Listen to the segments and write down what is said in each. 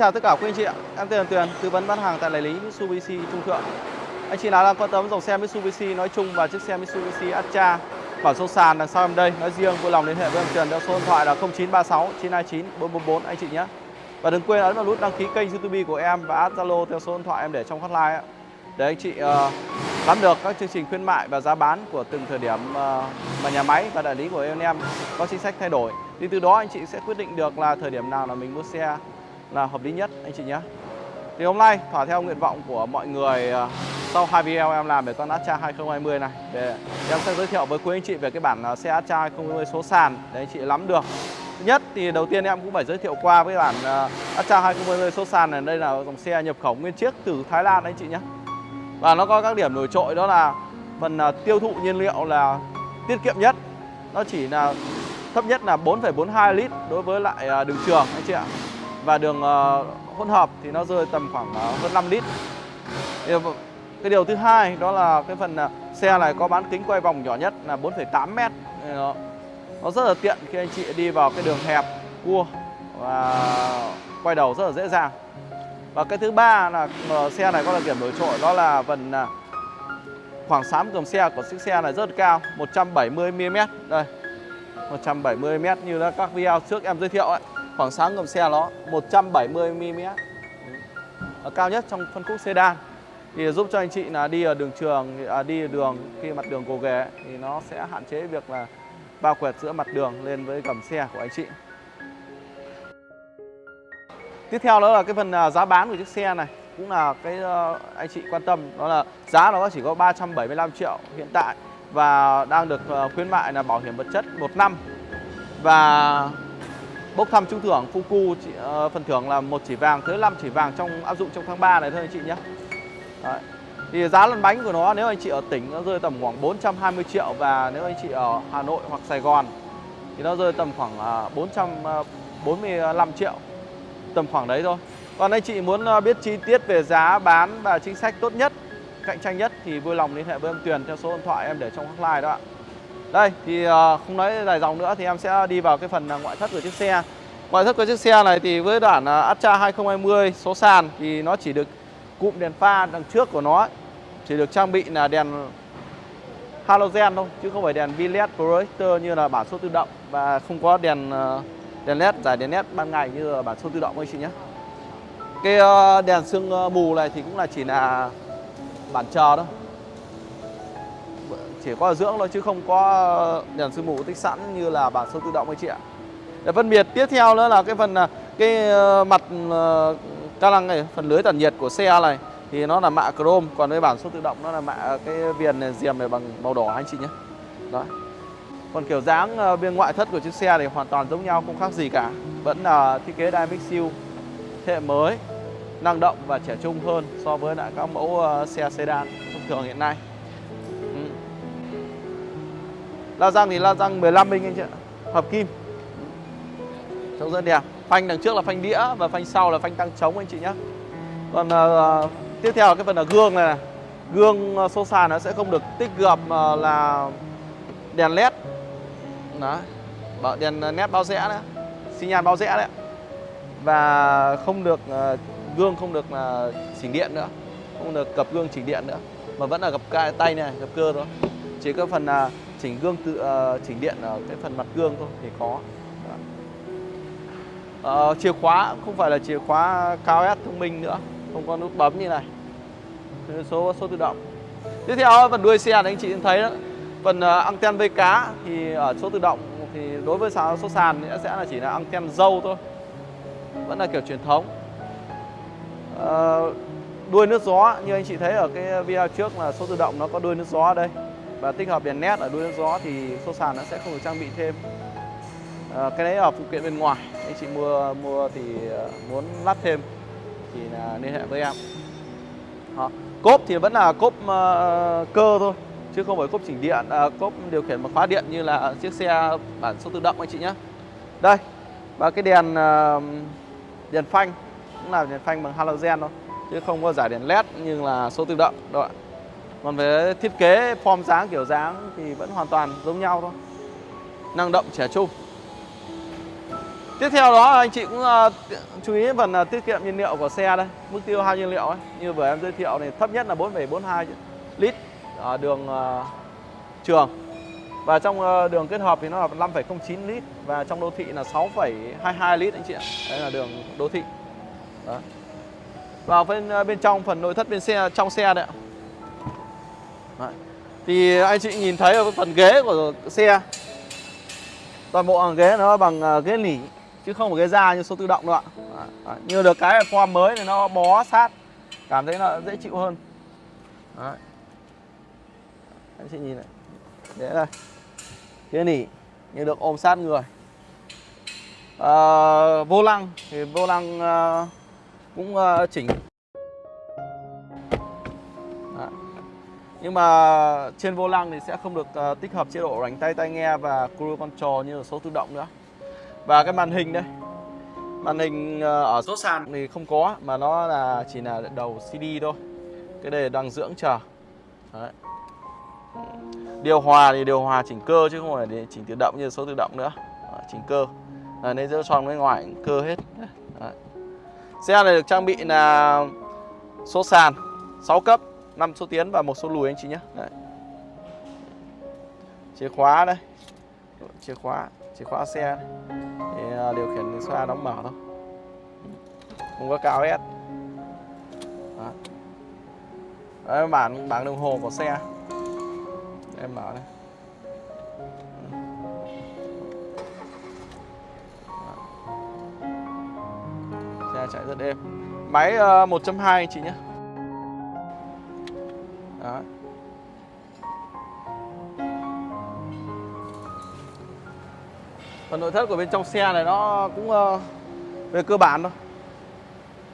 chào tất cả quý anh chị ạ. Em tên là Tuyền, tư vấn bán hàng tại đại lý Mitsubishi Trung Thượng. Anh chị nào đang quan tâm dòng xe Mitsubishi nói chung và chiếc xe Mitsubishi Atra bản số sàn đằng sau em đây nói riêng vui lòng liên hệ với em Tuyền theo số điện thoại là 0936 929 444 anh chị nhé. Và đừng quên ấn vào nút đăng ký kênh YouTube của em và add Zalo theo số điện thoại em để trong hotline để anh chị uh, nắm được các chương trình khuyến mại và giá bán của từng thời điểm uh, mà nhà máy và đại lý của em em có chính sách thay đổi. Thì từ đó anh chị sẽ quyết định được là thời điểm nào là mình mua xe là hợp lý nhất anh chị nhé. Thì hôm nay thỏa theo nguyện vọng của mọi người ờ, sau hai video em làm về con Astra 2020 này để em sẽ giới thiệu với quý anh chị về cái bản ờ, xe Astra 2020 số sàn để anh chị nắm được. Thứ nhất thì đầu tiên em cũng phải giới thiệu qua với bản uh, Astra 2020 số sàn này. Đây là dòng xe nhập khẩu nguyên chiếc từ Thái Lan anh chị nhé. Và nó có các điểm nổi trội đó là phần ờ, tiêu thụ nhiên liệu là tiết kiệm nhất. Nó chỉ là thấp nhất là 4,42 lít đối với lại đường trường anh chị ạ và đường ờ, hỗn hợp thì nó rơi tầm khoảng ờ, hơn 5 lít. Ờ, cái điều thứ hai đó là cái phần xe này có bán kính quay vòng nhỏ nhất là 4,8 mét. Nó, nó rất là tiện khi anh chị đi vào cái đường hẹp cua và quay đầu rất là dễ dàng. Và cái thứ ba là xe này có đặc điểm nổi trội đó là phần khoảng sáng cầm xe của chiếc xe này rất cao 170 mm đây 170 mm như là các video trước em giới thiệu ấy khoảng sáng gầm xe nó 170 mm ở cao nhất trong phân khúc sedan. Thì giúp cho anh chị là đi ở đường trường à, đi ở đường khi mặt đường gồ ghề thì nó sẽ hạn chế việc là bao quẹt giữa mặt đường lên với cầm xe của anh chị. Tiếp theo đó là cái phần à, giá bán của chiếc xe này. Cũng là cái ờ, anh chị quan tâm. Đó là giá nó chỉ có 375 triệu hiện tại và đang được ờ, khuyến mại là bảo hiểm vật chất một năm. Và bốc thăm trúng thưởng Fuku ờ, phần thưởng là một chỉ vàng tới 5 chỉ vàng trong áp dụng trong tháng 3 này thôi anh chị nhé. Đấy. Thì giá lăn bánh của nó nếu anh chị ở tỉnh nó rơi tầm khoảng 420 triệu và nếu anh chị ở Hà Nội hoặc Sài Gòn thì nó rơi tầm khoảng ờ, 445 ờ, triệu tầm khoảng đấy thôi còn anh chị muốn ờ, biết chi tiết về giá bán và chính sách tốt nhất cạnh tranh nhất thì vui lòng liên hệ với em Tuyền theo số điện thoại em để trong hotline đó ạ đây, thì ờ, không nói dài dòng nữa thì em sẽ đi vào cái phần ờ, ngoại thất của chiếc xe. Ngoại thất của chiếc xe này thì với bản Astra 2020 số sàn thì nó chỉ được cụm đèn pha đằng trước của nó chỉ được trang bị là đèn halogen thôi, chứ không phải đèn VLED projector như là bản số tự động và không có đèn ờ, đèn led giải đèn led ban ngày như là bản số tự động anh chị nhé. Cái đèn sương mù này thì cũng là chỉ là bản chờ thôi chỉ có dưỡng thôi chứ không có ờ, đèn sương mù tích sẵn như là bản số tự động anh chị ạ. Để phân biệt tiếp theo nữa là cái phần ờ, cái ờ, mặt ca lăng này phần lưới tản nhiệt của xe này thì nó là mạ chrome còn với bản số tự động nó là mạ cái viền này, diềm này bằng màu đỏ anh chị nhé. Đó. Còn kiểu dáng bên ngoại thất của chiếc xe thì hoàn toàn giống nhau không khác gì cả. Vẫn là thiết kế Dynamic Seal thế mới năng động và trẻ trung hơn so với lại các mẫu xe sedan thông thường hiện nay. La răng thì la răng 15 inch anh chị ạ Hợp kim. Trông rất đẹp. Phanh đằng trước là phanh đĩa và phanh sau là phanh tăng trống anh chị nhé Còn uh, tiếp theo là cái phần là gương này, này. Gương ờ, số sàn nó sẽ không được tích hợp uh, là đèn led đó. Bảo đèn nét bao rẽ nữa xi nhan bao rẽ đấy. Và không được uh, gương không được uh, chỉnh điện nữa. Không được cặp gương chỉnh điện nữa. Mà vẫn là gập tay này gập cơ thôi. Chỉ có phần uh, chỉnh gương tự uh, chỉnh điện ở cái phần mặt gương thôi thì có. Uh, chìa khóa không phải là chìa khóa cao S thông minh nữa không có nút bấm như này. Số số tự động. Tiếp theo phần đuôi xe thì anh chị thấy đó. Phần uh, anten vây cá thì ở số tự động thì đối với số sàn sẽ là chỉ là anten dâu thôi. Vẫn là kiểu truyền thống. Uh, Đuôi nước gió như anh chị thấy ở cái video trước là số tự động nó có đuôi nước gió ở đây. Và tích hợp đèn nét ở đuôi gió thì số sàn nó sẽ không được trang bị thêm. À, Cái đấy ở phụ kiện bên ngoài. Anh chị mua mua thì ờ, muốn lắp thêm thì là liên hệ với em. Đó. Cốp thì vẫn là cốp uh, cơ thôi chứ không phải cốp chỉnh điện. À, cốp điều khiển bằng khóa điện như là chiếc xe bản số tự động anh chị nhé. Đây và cái đèn uh, đèn phanh cũng là đèn phanh bằng halogen thôi chứ không có giải đèn led như là số tự động. Đâu ạ còn về thiết kế form dáng kiểu dáng thì vẫn hoàn toàn giống nhau thôi. Năng động trẻ trung. Tiếp theo đó anh chị cũng à, chú ý phần à, tiết kiệm nhiên liệu của xe đây. Mức tiêu hao nhiên liệu ấy Như vừa em giới thiệu này thấp nhất là 4,42 lít ở đường à, trường. Và trong đường kết hợp thì nó là 5,09 lít Và trong đô thị là 6,22 lít anh chị ạ. Đây là đường đô thị. Đó. Vào bên, bên trong phần nội thất bên xe trong xe đấy ạ. Đấy. Thì anh chị nhìn thấy ở phần ghế của xe Toàn bộ hàng ghế nó bằng à, ghế nỉ chứ không phải ghế da như số tự động đâu ạ Đấy. như được cái form mới thì nó bó sát cảm thấy nó dễ chịu hơn Đấy. anh chị nhìn này đấy đây ghế nỉ như được ôm sát người à, vô lăng thì vô lăng à, cũng à, chỉnh nhưng mà trên vô lăng thì sẽ không được uh, tích hợp chế độ đánh tay tai nghe và cruise control như là số tự động nữa. Và cái màn hình đây Màn hình ờ, ở số sàn. thì không có Mà nó là chỉ là đầu CD thôi. Cái đây đang dưỡng chờ. Đấy. Điều hòa thì điều hòa chỉnh cơ chứ không phải để chỉnh tự động như số tự động nữa. Đấy, Chỉnh cơ. À, Nên giữa tròn với ngoài cơ hết. Đấy. Xe này được trang bị là số sàn 6 cấp 5 số tiến và một số lùi anh chị nhé. Đấy. Chìa khóa đây. Chìa khóa Chìa khóa xe này. Thì à, điều khiển xoa đóng mở thôi. Không có cao hết. Đó. Đấy, bản bảng đồng hồ của xe. Em mở đây. Xe chạy rất êm. Máy à, uh, 1.2 anh chị nhé. Đó. Phần nội thất của bên trong xe này nó cũng uh, về cơ bản thôi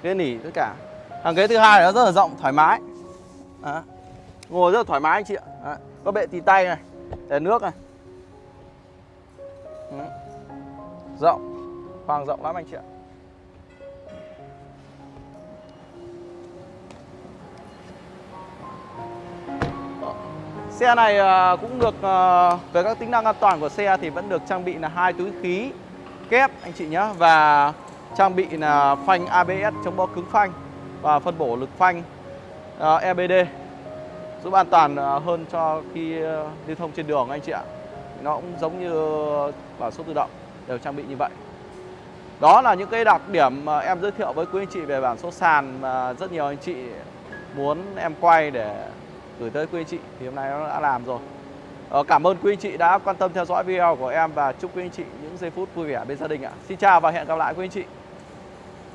Ghế nỉ tất cả Hàng ghế thứ hai nó rất là rộng, thoải mái Đó. Ngồi rất là thoải mái anh chị ạ Đó. Có bệ tì tay này Để nước này Đó. Rộng Khoang rộng lắm anh chị ạ Xe này ờ, cũng được ờ, về các tính năng an toàn của xe thì vẫn được trang bị là hai túi khí kép, anh chị nhé và trang bị là phanh ABS chống bó cứng phanh và phân bổ lực phanh ờ, EBD giúp an toàn hơn cho khi lưu thông trên đường, anh chị ạ. Nó cũng giống như bảo số tự động, đều trang bị như vậy. Đó là những cái đặc điểm mà em giới thiệu với quý anh chị về bản số sàn mà rất nhiều anh chị muốn em quay để gửi tới quý anh chị thì hôm nay nó đã làm rồi. Ờ, Cảm ơn quý anh chị đã quan tâm theo dõi video của em và chúc quý anh chị những giây phút vui vẻ bên gia đình ạ. Xin chào và hẹn gặp lại quý anh chị.